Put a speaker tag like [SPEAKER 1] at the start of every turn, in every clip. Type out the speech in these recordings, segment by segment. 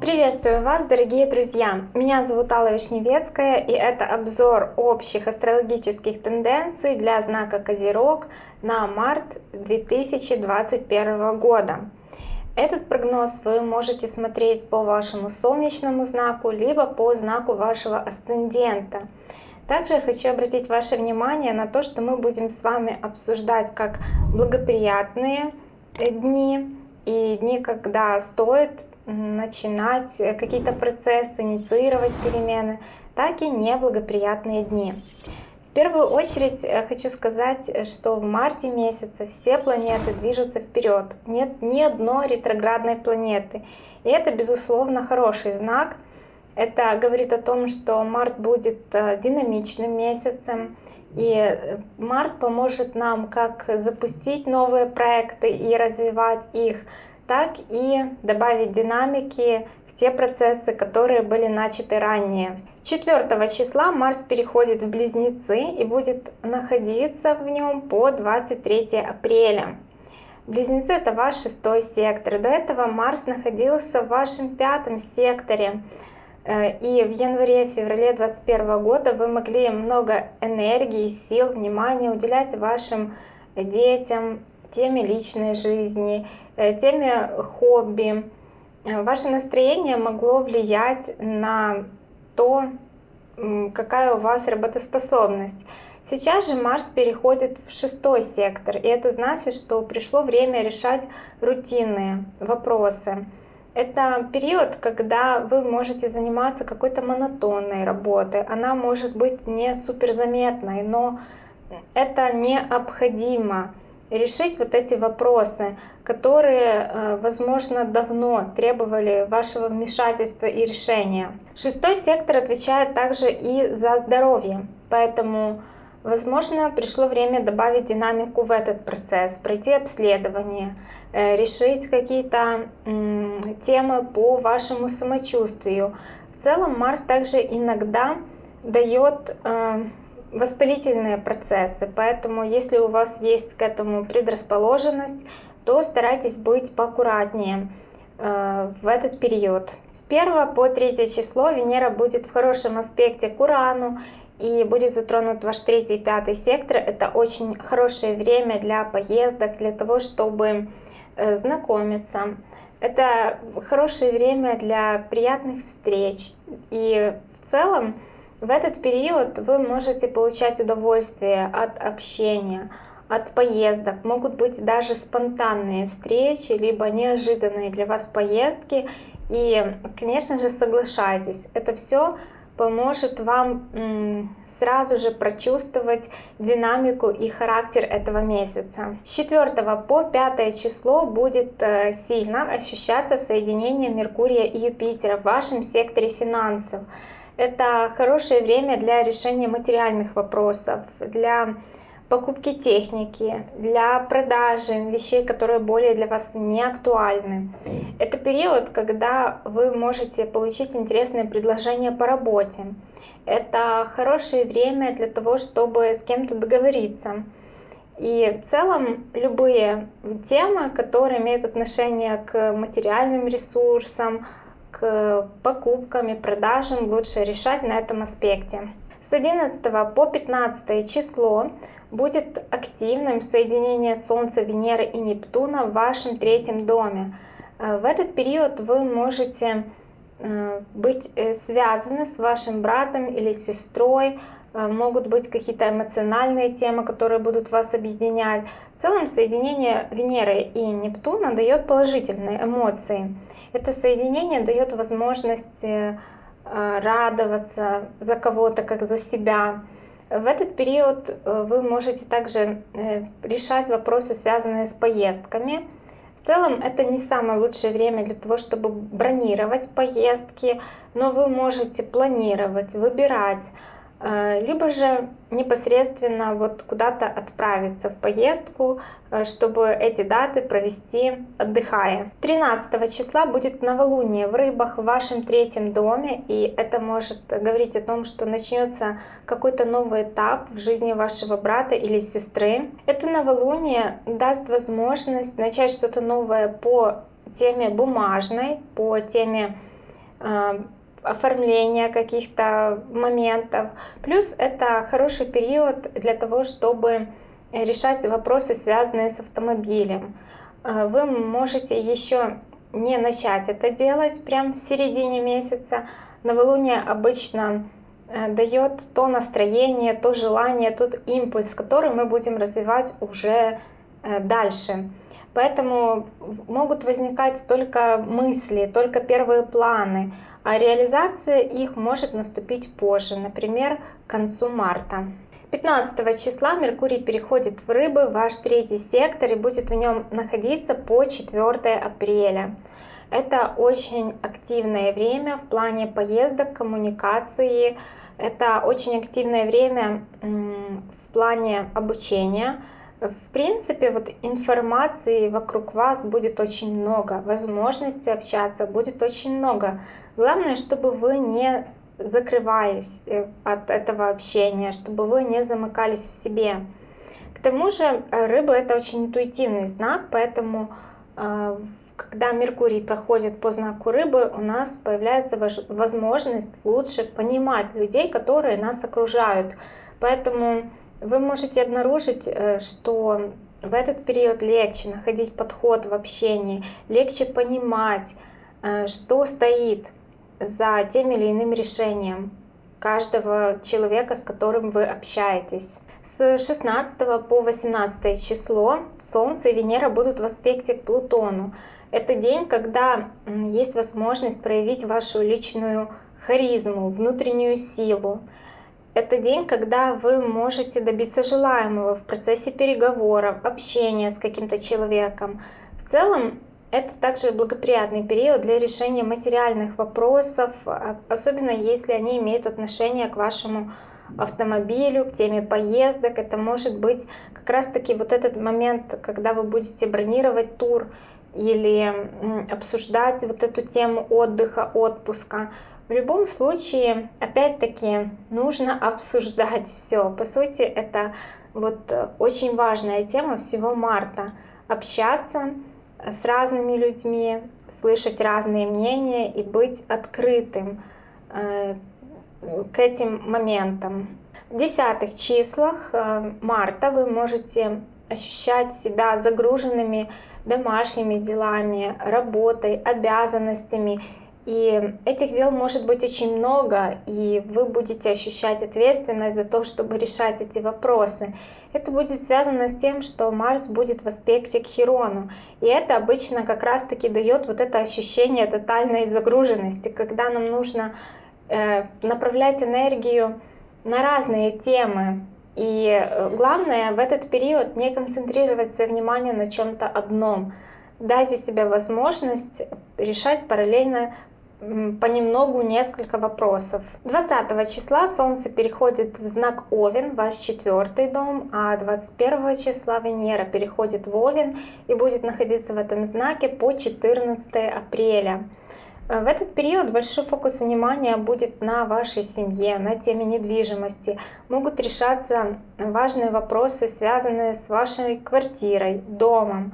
[SPEAKER 1] Приветствую вас, дорогие друзья! Меня зовут Алла Вишневецкая, и это обзор общих астрологических тенденций для знака Козерог на март 2021 года. Этот прогноз вы можете смотреть по вашему солнечному знаку, либо по знаку вашего асцендента. Также хочу обратить ваше внимание на то, что мы будем с вами обсуждать как благоприятные дни и дни, когда стоит начинать какие-то процессы, инициировать перемены, так и неблагоприятные дни. В первую очередь э, хочу сказать, что в марте месяце все планеты движутся вперед. Нет ни одной ретроградной планеты. И это, безусловно, хороший знак. Это говорит о том, что март будет э, динамичным месяцем. И э, март поможет нам как запустить новые проекты и развивать их, так и добавить динамики в те процессы, которые были начаты ранее. 4 числа Марс переходит в Близнецы и будет находиться в нем по 23 апреля. Близнецы это ваш шестой сектор. До этого Марс находился в вашем пятом секторе. Э, и в январе-феврале 2021 года вы могли много энергии, сил, внимания уделять вашим детям, теме личной жизни, э, теме хобби. Э, ваше настроение могло влиять на то, какая у вас работоспособность. Сейчас же Марс переходит в шестой сектор, и это значит, что пришло время решать рутинные вопросы. Это период, когда вы можете заниматься какой-то монотонной работой. Она может быть не суперзаметной, но это необходимо решить вот эти вопросы, которые, э, возможно, давно требовали вашего вмешательства и решения. Шестой сектор отвечает также и за здоровье, поэтому, возможно, пришло время добавить динамику в этот процесс, пройти обследование, э, решить какие-то темы по вашему самочувствию. В целом Марс также иногда дает э, воспалительные процессы, поэтому если у вас есть к этому предрасположенность, то старайтесь быть поаккуратнее э, в этот период. С 1 по 3 число Венера будет в хорошем аспекте к Урану и будет затронут ваш 3 и 5 сектор. Это очень хорошее время для поездок, для того, чтобы э, знакомиться. Это хорошее время для приятных встреч. И в целом в этот период вы можете получать удовольствие от общения, от поездок. Могут быть даже спонтанные встречи, либо неожиданные для вас поездки. И, конечно же, соглашайтесь. Это все поможет вам сразу же прочувствовать динамику и характер этого месяца. С 4 по 5 число будет э, сильно ощущаться соединение Меркурия и Юпитера в вашем секторе финансов. Это хорошее время для решения материальных вопросов, для покупки техники, для продажи вещей, которые более для вас не актуальны. Это период, когда вы можете получить интересные предложения по работе. Это хорошее время для того, чтобы с кем-то договориться. И в целом любые темы, которые имеют отношение к материальным ресурсам, к покупкам и продажам лучше решать на этом аспекте. С 11 по 15 число будет активным соединение Солнца, Венеры и Нептуна в вашем третьем доме. Э, в этот период вы можете э, быть э, связаны с вашим братом или сестрой, могут быть какие-то эмоциональные темы, которые будут вас объединять. В целом соединение Венеры и Нептуна дает положительные эмоции. Это соединение дает возможность радоваться за кого-то, как за себя. В этот период э, вы можете также решать вопросы, связанные с поездками. В целом это не самое лучшее время для того, чтобы бронировать поездки, но вы можете планировать, выбирать, Э, либо же непосредственно вот куда-то отправиться в поездку, э, чтобы эти даты провести отдыхая. 13 числа будет новолуние в рыбах в вашем третьем доме, и это может говорить о том, что начнется какой-то новый этап в жизни вашего брата или сестры. Это новолуние даст возможность начать что-то новое по теме бумажной, по теме э, оформления каких-то моментов. Плюс это хороший период для того, чтобы решать вопросы, связанные с автомобилем. Э, вы можете еще не начать это делать прямо в середине месяца. Новолуние обычно э, дает то настроение, то желание, тот импульс, который мы будем развивать уже э, дальше. Поэтому могут возникать только мысли, только первые планы, а реализация их может наступить позже, например, к концу марта. 15 числа Меркурий переходит в Рыбы, ваш третий сектор, и будет в нем находиться по 4 апреля. Это очень активное время в плане поездок, коммуникации. Это очень активное время в плане обучения, в принципе, вот информации вокруг вас будет очень много, возможностей общаться будет очень много. Главное, чтобы вы не закрывались э, от этого общения, чтобы вы не замыкались в себе. К тому же э, рыба это очень интуитивный знак, поэтому э, когда Меркурий проходит по знаку рыбы, у нас появляется возможность лучше понимать людей, которые нас окружают. Поэтому вы можете обнаружить, э, что в этот период легче находить подход в общении, легче понимать, э, что стоит за тем или иным решением каждого человека, с которым вы общаетесь. С 16 по 18 число Солнце и Венера будут в аспекте к Плутону. Это день, когда есть возможность проявить вашу личную харизму, внутреннюю силу, это день, когда вы можете добиться желаемого в процессе переговоров, общения с каким-то человеком. В целом, это также благоприятный период для решения материальных вопросов, а, особенно если они имеют отношение к вашему автомобилю, к теме поездок. Это может быть как раз-таки вот этот момент, когда вы будете бронировать тур или обсуждать вот эту тему отдыха, отпуска. В любом случае, опять-таки, нужно обсуждать все. По сути, это вот э, очень важная тема всего марта. Общаться с разными людьми, слышать разные мнения и быть открытым э, к этим моментам. В десятых числах э, марта вы можете ощущать себя загруженными домашними делами, работой, обязанностями и этих дел может быть очень много, и вы будете ощущать ответственность за то, чтобы решать эти вопросы. Это будет связано с тем, что Марс будет в аспекте к Хирону. И это обычно как раз-таки дает вот это ощущение тотальной загруженности, когда нам нужно э, направлять энергию на разные темы. И э, главное в этот период не концентрировать свое внимание на чем-то одном. Дайте себе возможность решать параллельно понемногу несколько вопросов. 20 числа Солнце переходит в знак Овен, ваш четвертый дом, а 21 числа Венера переходит в Овен и будет находиться в этом знаке по 14 апреля. Э, в этот период большой фокус внимания будет на вашей семье, на теме недвижимости. Могут решаться важные вопросы, связанные с вашей квартирой, домом.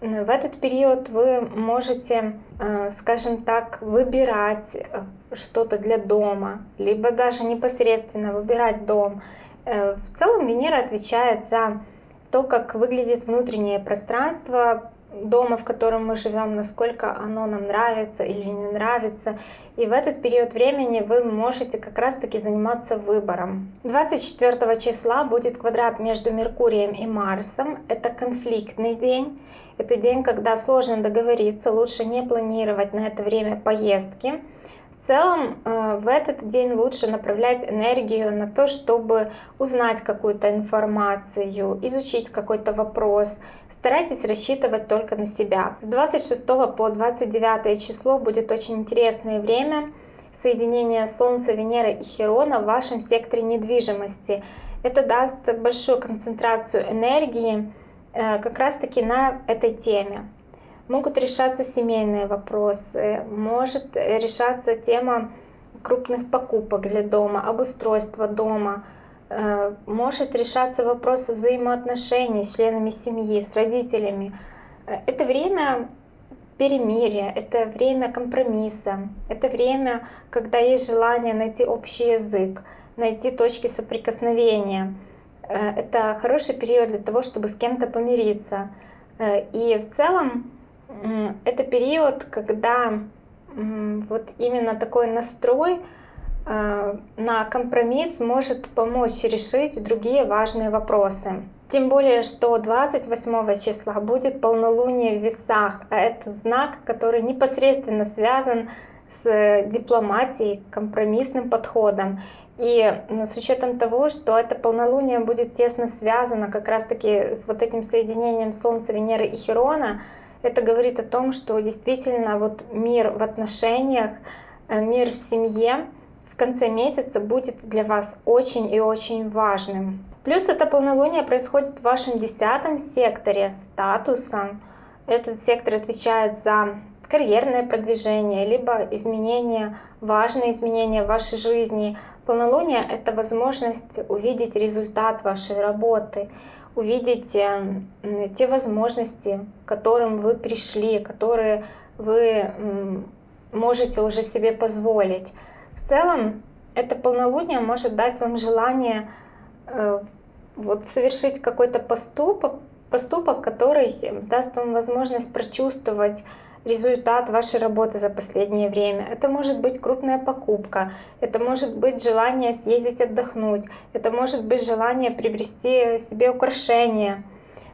[SPEAKER 1] В этот период вы можете, э, скажем так, выбирать э, что-то для дома, либо даже непосредственно выбирать дом. Э, в целом Венера отвечает за то, как выглядит внутреннее пространство дома, в котором мы живем, насколько оно нам нравится или не нравится. И в этот период времени вы можете как раз-таки заниматься выбором. 24 числа будет квадрат между Меркурием и Марсом. Это конфликтный день. Это день, когда сложно договориться, лучше не планировать на это время поездки. В целом э, в этот день лучше направлять энергию на то, чтобы узнать какую-то информацию, изучить какой-то вопрос. Старайтесь рассчитывать только на себя. С 26 по 29 число будет очень интересное время соединение Солнца, Венеры и Херона в вашем секторе недвижимости. Это даст большую концентрацию энергии э, как раз-таки на этой теме. Могут решаться семейные вопросы, может решаться тема крупных покупок для дома, обустройства дома, э, может решаться вопрос взаимоотношений с членами семьи, с родителями. Э, это время перемирия, это время компромисса, это время, когда есть желание найти общий язык, найти точки соприкосновения. Э, это хороший период для того, чтобы с кем-то помириться. И в целом это период, когда вот именно такой настрой э, на компромисс может помочь решить другие важные вопросы. Тем более, что 28 числа будет полнолуние в весах, а это знак, который непосредственно связан с дипломатией, компромиссным подходом. И с учетом того, что это полнолуние будет тесно связано как раз-таки с вот этим соединением Солнца, Венеры и Херона, это говорит о том, что действительно вот мир в отношениях, э, мир в семье в конце месяца будет для вас очень и очень важным. Плюс это полнолуние происходит в вашем десятом секторе статуса. Этот сектор отвечает за карьерное продвижение, либо изменения, важные изменения в вашей жизни. Полнолуние — это возможность увидеть результат вашей работы, увидеть э, те возможности, к которым вы пришли, которые вы можете уже себе позволить. В целом, это полнолуние может дать вам желание э, вот, совершить какой-то поступок, поступок, который даст вам возможность прочувствовать результат вашей работы за последнее время. Это может быть крупная покупка, это может быть желание съездить отдохнуть, это может быть желание приобрести себе украшения.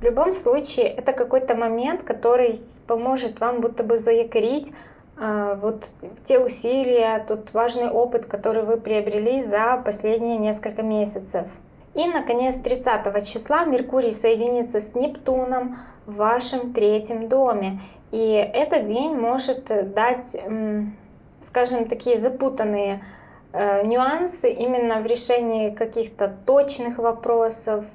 [SPEAKER 1] В любом случае, это какой-то момент, который поможет вам будто бы заякорить э, вот те усилия, тот важный опыт, который вы приобрели за последние несколько месяцев. И, наконец, 30 числа Меркурий соединится с Нептуном в вашем третьем доме. И этот день может дать, скажем, такие запутанные э, нюансы именно в решении каких-то точных вопросов,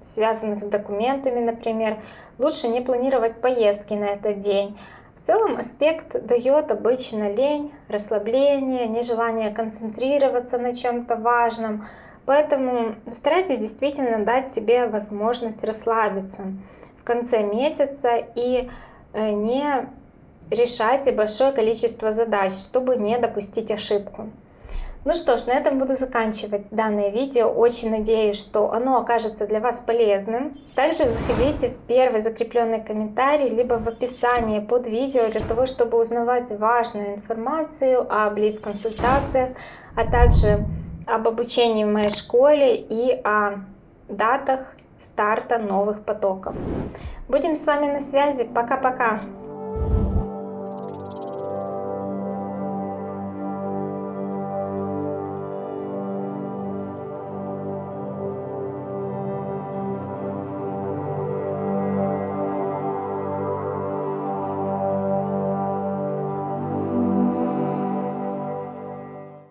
[SPEAKER 1] связанных с документами, например. Лучше не планировать поездки на этот день. В целом аспект дает обычно лень, расслабление, нежелание концентрироваться на чем-то важном. Поэтому старайтесь действительно дать себе возможность расслабиться в конце месяца и Э, не решайте большое количество задач, чтобы не допустить ошибку. Ну что ж, на этом буду заканчивать данное видео. Очень надеюсь, что оно окажется для вас полезным. Также заходите в первый закрепленный комментарий, либо в описании под видео, для того, чтобы узнавать важную информацию о близ-консультациях, а также об обучении в моей школе и о датах старта новых потоков. Будем с вами на связи. Пока-пока.